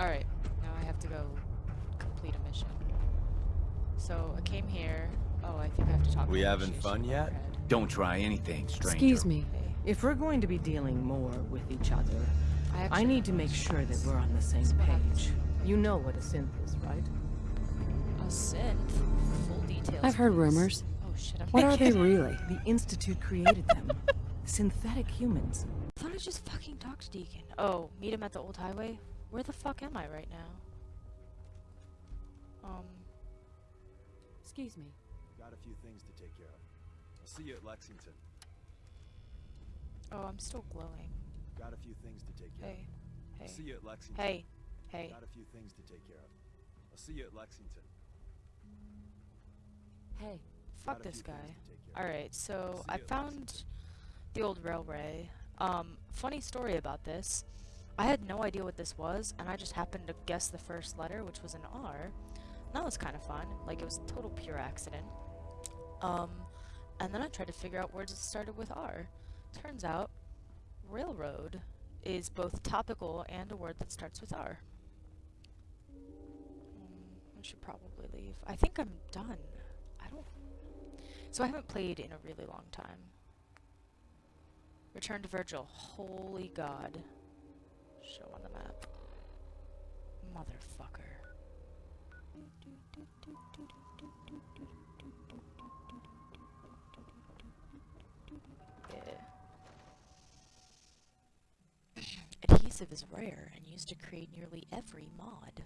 Alright, now I have to go complete a mission. So I came here. Oh, I think I have to talk We to having fun yet? Overhead. Don't try anything, stranger. Excuse me. If we're going to be dealing more with each other, I, I need to make sure that we're on the same So what happens? page. You know what a synth is, right? A synth. Full details. I've heard rumors. Oh shit! I'm What are they really? The Institute created them. Synthetic humans. I thought I just fucking talked to Deacon. Oh, meet him at the old highway. Where the fuck am I right now? Um. Excuse me. Got a few things to take care of. I'll see you at Lexington. Oh, I'm still glowing. Got a few things to take care Hey. of. I'll see Hey. you at Lexington. Hey. Hey. Got a few things to take care of. I'll see you at Lexington. Hey. Fuck this guy. to take care of. Alright, so I found the old railway. Um, funny story about this. I had no idea what this was, and I just happened to guess the first letter, which was an R. And that was kind of fun. Like, it was a total pure accident. Um, and then I tried to figure out words that started with R. Turns out, railroad is both topical and a word that starts with R. Mm, I should probably leave. I think I'm done. I don't so I haven't played in a really long time. Return to Virgil. Holy God. Show on the map. Motherfucker. Yeah. Adhesive is rare and used to create nearly every mod.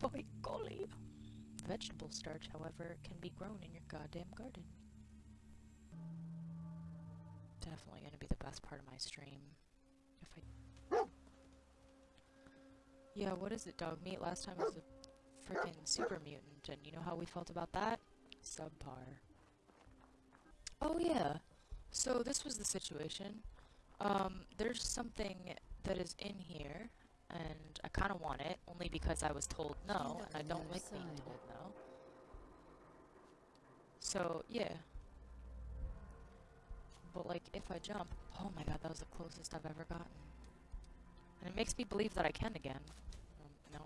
By golly. Vegetable starch, however, can be grown in your goddamn garden. Definitely gonna be the best part of my stream. If I. Yeah, what is it, dog meat? Last time was a freaking super mutant, and you know how we felt about that? Subpar. Oh, yeah. So, this was the situation. Um, there's something that is in here, and I kind of want it, only because I was told no, and I don't like being told no. So, yeah. But, like, if I jump, oh my god, that was the closest I've ever gotten. And it makes me believe that I can again. Um, no.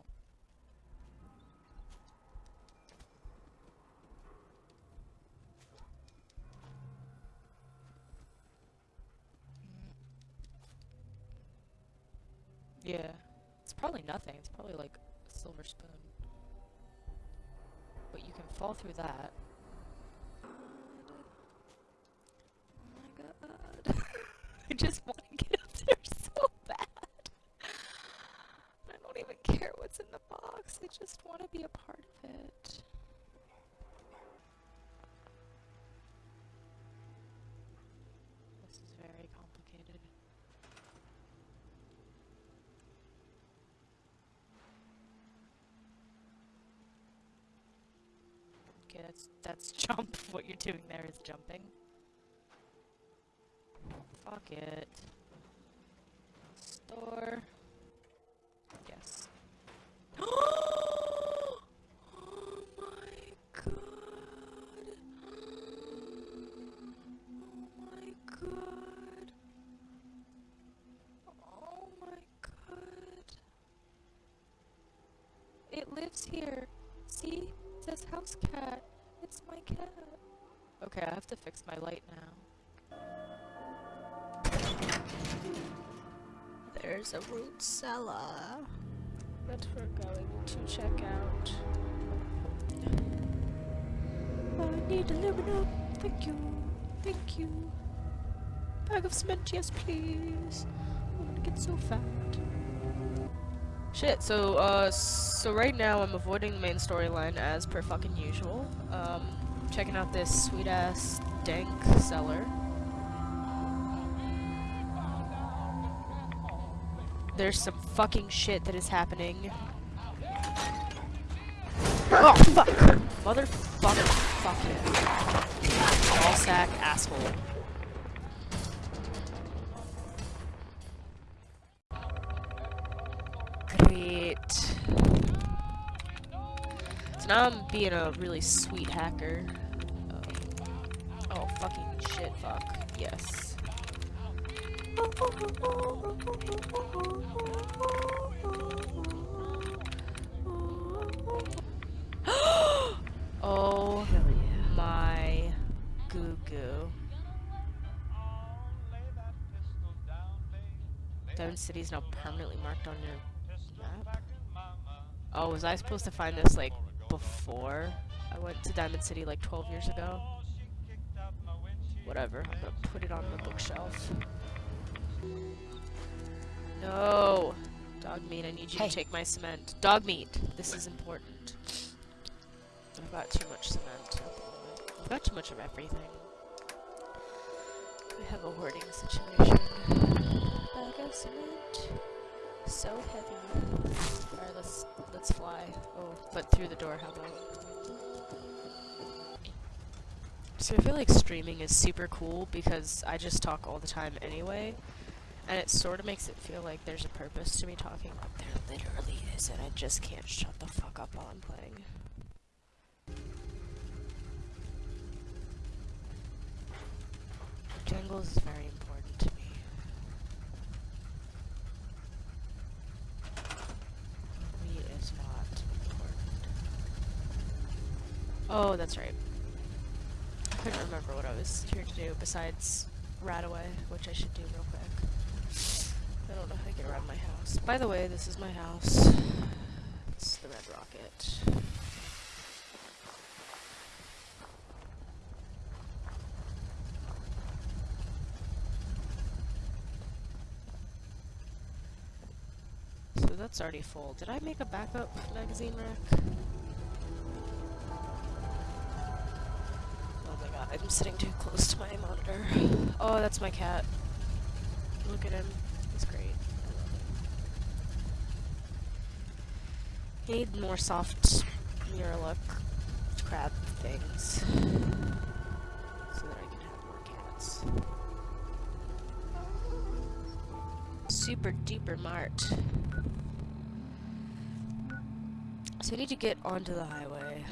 Mm. Yeah. It's probably nothing. It's probably like a silver spoon. But you can fall through that. Oh my god. I just want to get up there so bad. I don't even care what's in the box. I just want to be a part of it. This is very complicated. Okay, that's that's jump. What you're doing there is jumping. Fuck it. Store. Yes. oh my god. Oh my god. Oh my god. It lives here. See? It says house cat. It's my cat. Okay, I have to fix my light now. There's a root cellar that we're going to check out. I need live. Thank you. Thank you. Bag of cement, yes please. Oh, I'm gonna get so fat. Shit, so, uh, so right now I'm avoiding the main storyline as per fucking usual. Um, checking out this sweet-ass dank cellar. There's some fucking shit that is happening. Oh, fuck! Motherfucker. Fuck it. Ball sack asshole. I'm being a really sweet hacker. Um, oh, fucking shit, fuck. Yes. oh yeah. my goo goo. Diamond City's now permanently marked on your map. Oh, was I supposed to find this like before I went to Diamond City like 12 years ago? Whatever, I'm gonna put it on the bookshelf. No! Dog meat, I need you Hey. to take my cement. Dog meat! This is important. I've got too much cement at the moment. I've got too much of everything. We have a hoarding situation. Bag of cement. So heavy. Alright, let's let's fly. Oh, but through the door, how about? So I feel like streaming is super cool because I just talk all the time anyway. And it sort of makes it feel like there's a purpose to me talking, but there literally isn't. I just can't shut the fuck up while I'm playing. Jangles is very important to me. Meat is not important. Oh, that's right. I couldn't remember what I was here to do besides RadAway, which I should do real quick. I don't know how to get around my house. By the way, this is my house. It's the Red Rocket. So that's already full. Did I make a backup magazine rack? I'm sitting too close to my monitor. Oh, that's my cat. Look at him. He's great. I need more soft look crab things. So that I can have more cats. Super duper mart. So we need to get onto the highway.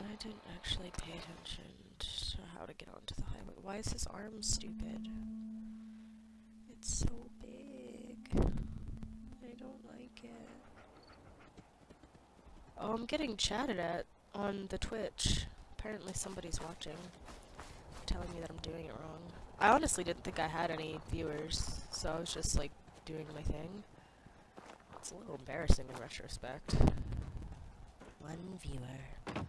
I didn't actually pay attention to how to get onto the highway. Why is his arm stupid? It's so big. I don't like it. Oh, I'm getting chatted at on the Twitch. Apparently somebody's watching. Telling me that I'm doing it wrong. I honestly didn't think I had any viewers, so I was just like doing my thing. It's a little embarrassing in retrospect. One viewer.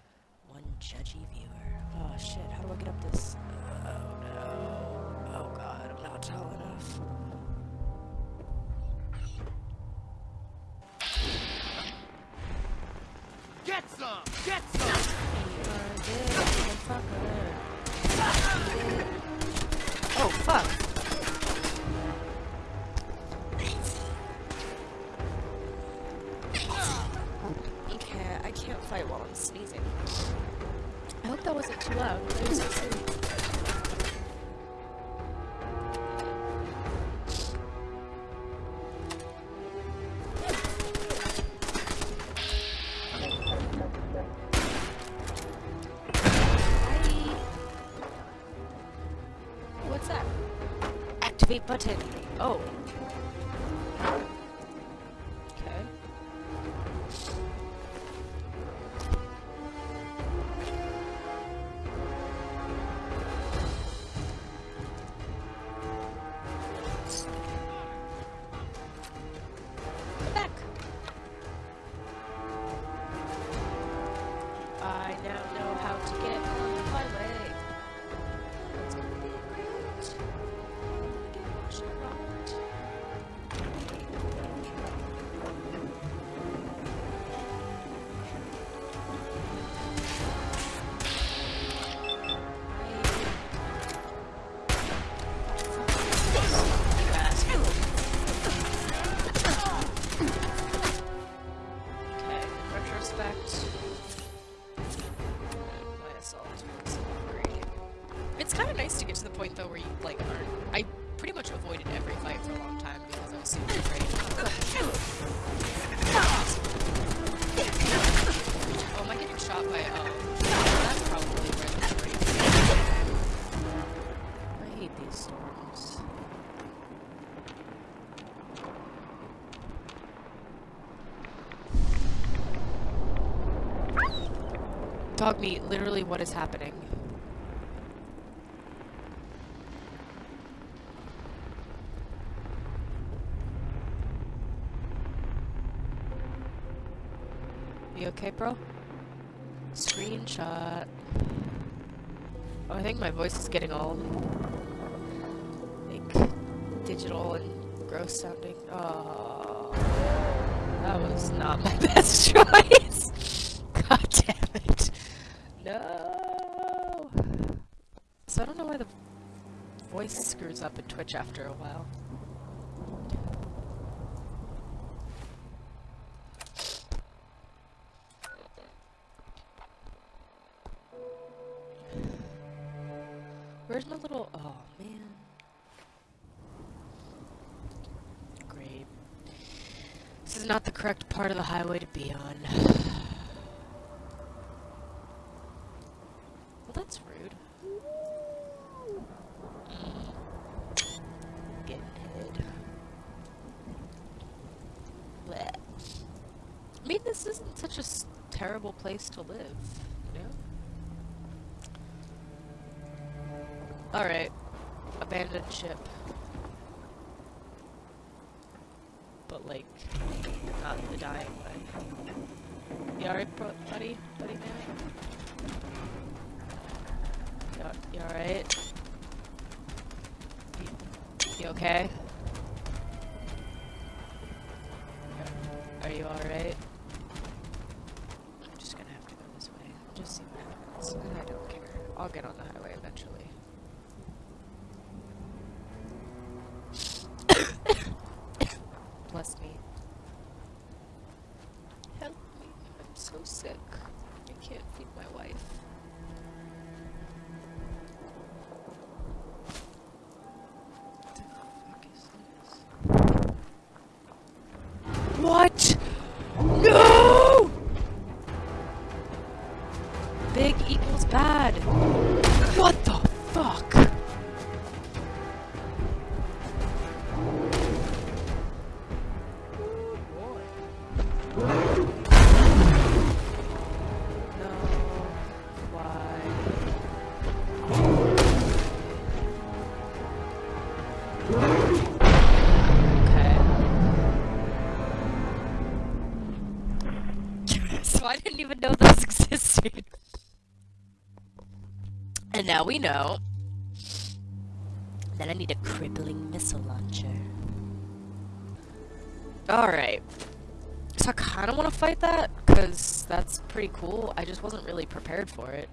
One judgy viewer. Oh shit, how do I get up this? Oh no. Oh god, I'm not tall enough. Get some! Get some! Dog meat, literally what is happening? You okay, bro? Screenshot. Oh, I think my voice is getting all like digital and gross sounding. Oh, that was not my best choice. God. No. So I don't know why the voice screws up in Twitch after a while. Where's my little... Oh, man. Great. This is not the correct part of the highway to be on. Well, that's rude. Mm. Getting hit. Blech. I mean, this isn't such a s- terrible place to live, know? Alright. Abandoned ship. But, like, not the dying way. You alright, buddy? Buddy man? You, alright? You okay? Now we know that I need a crippling missile launcher. Alright. So I kind of want to fight that, because that's pretty cool. I just wasn't really prepared for it.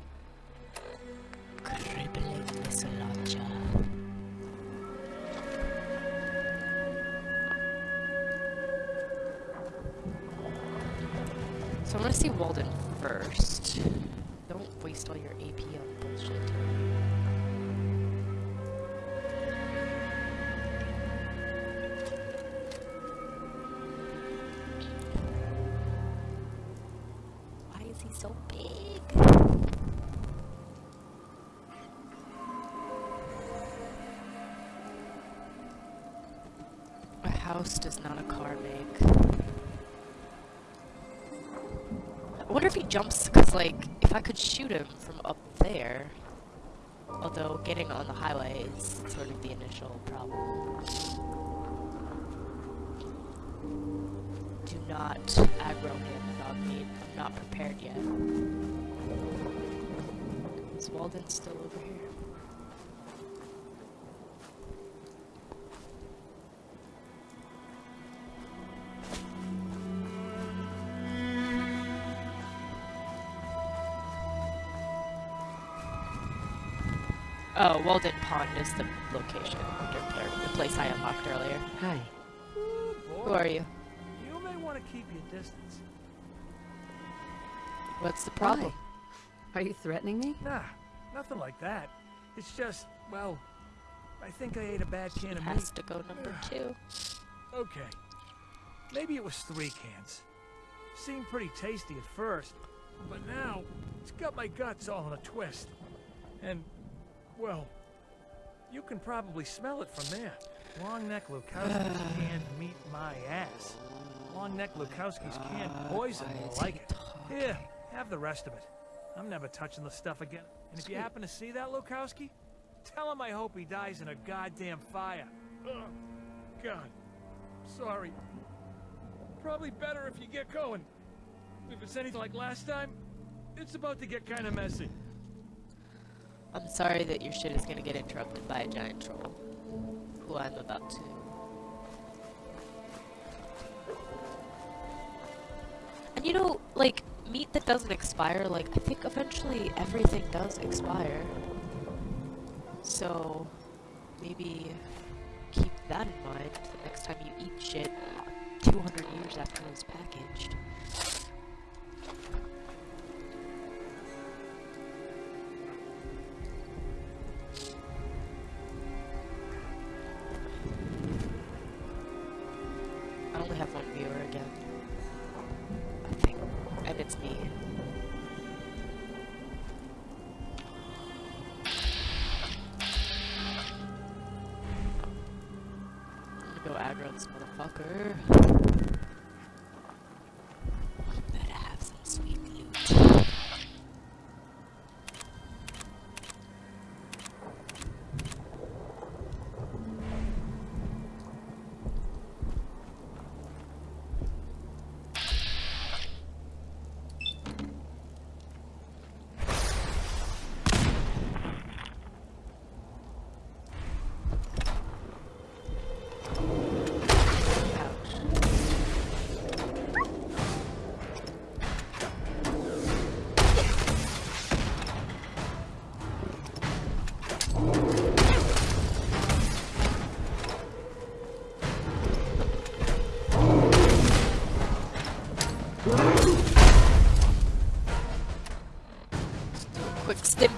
Crippling missile launcher. So I'm gonna see Walden first. Don't waste all your AP on so big? A house does not a car make. I wonder if he jumps, because, like, if I could shoot him from up there. Although getting on the highway is sort of the initial problem. Not aggro him, dog meat. I'm not prepared yet. Is Walden still over here? Oh, Walden Pond is the location, the place I unlocked earlier. Hi. Who are you? You may want to keep your distance. What's the problem? Are you threatening me? Nah, nothing like that. It's just, well, I think I ate a bad can of meat. Has to go number two. Okay. Maybe it was three cans. Seemed pretty tasty at first, but now it's got my guts all in a twist. And, well, you can probably smell it from there. Longneck Lukowski's canned meat my ass. Longneck Lukowski's ah, canned poison more like it. Here, have the rest of it. I'm never touching the stuff again. And if you happen to see that Lukowski, tell him I hope he dies in a goddamn fire. Ugh. God. Sorry. Probably better if you get going. If it's anything like last time, it's about to get kind of messy. I'm sorry that your shit is gonna get interrupted by a giant troll, who I'm about to. And you know, like, meat that doesn't expire, like, I think eventually everything does expire. So, maybe keep that in mind the next time you eat shit 200 years after it was packaged. Aggro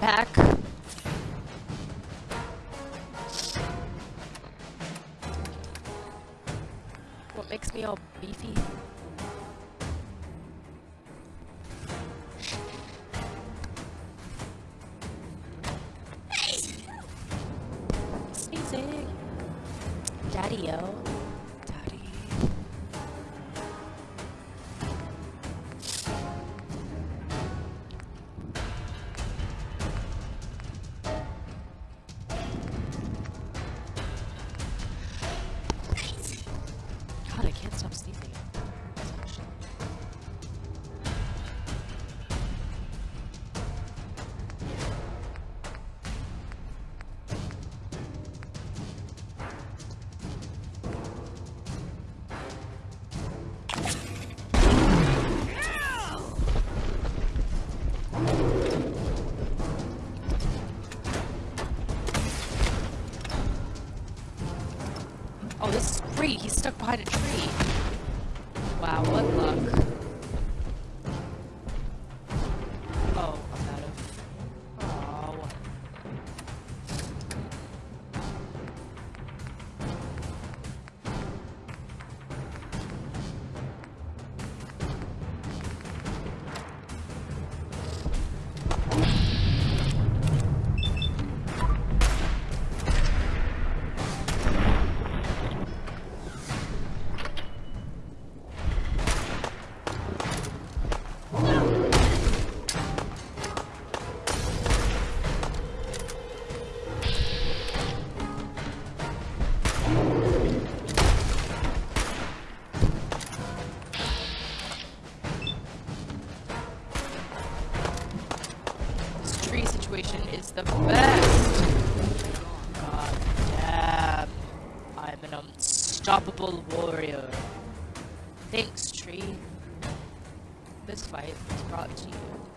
Pack. What makes me all beefy? Behind a tree. Situation is the best. Oh, God damn. I'm an unstoppable warrior. Thanks, tree. This fight is brought to you